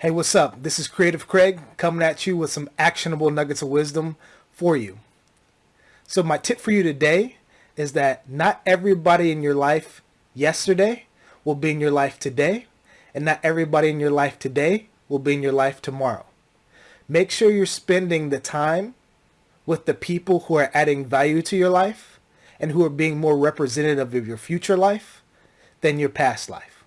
Hey, what's up? This is Creative Craig coming at you with some actionable nuggets of wisdom for you. So my tip for you today is that not everybody in your life yesterday will be in your life today, and not everybody in your life today will be in your life tomorrow. Make sure you're spending the time with the people who are adding value to your life and who are being more representative of your future life than your past life.